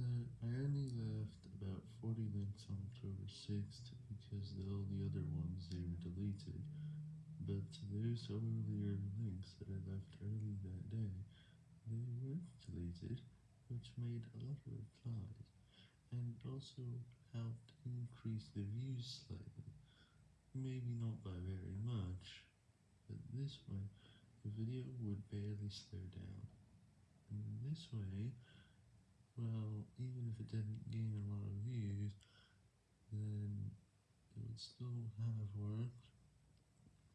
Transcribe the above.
I only left about 40 links on October 6th because all the other ones they were deleted, but those earlier links that I left early that day, they weren't deleted, which made a lot of replies, and also helped increase the views slightly. Maybe not by very much, but this way the video would barely slow down. And this way, still have